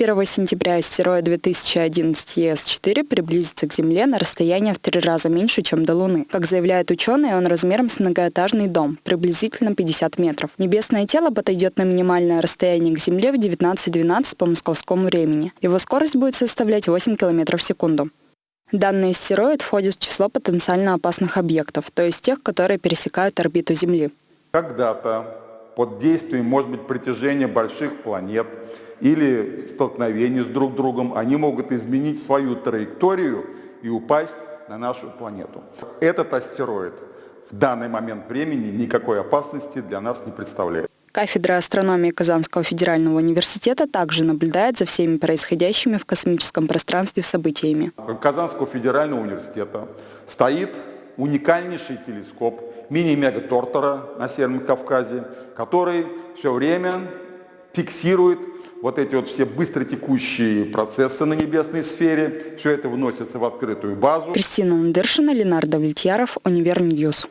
1 сентября астероид 2011 ЕС-4 приблизится к Земле на расстояние в три раза меньше, чем до Луны. Как заявляют ученые, он размером с многоэтажный дом, приблизительно 50 метров. Небесное тело подойдет на минимальное расстояние к Земле в 19.12 по московскому времени. Его скорость будет составлять 8 км в секунду. Данный астероид входит в число потенциально опасных объектов, то есть тех, которые пересекают орбиту Земли. Когда-то под действием, может быть, притяжения больших планет или столкновения с друг другом, они могут изменить свою траекторию и упасть на нашу планету. Этот астероид в данный момент времени никакой опасности для нас не представляет. Кафедра астрономии Казанского федерального университета также наблюдает за всеми происходящими в космическом пространстве событиями. Казанского федерального университета стоит уникальнейший телескоп Мини-МегаТОРТОРА на Северном Кавказе, который все время фиксирует вот эти вот все быстротекущие процессы на небесной сфере. Все это выносится в открытую базу. Кристина Ландершина, Ленар Давлетьяров, Универ News.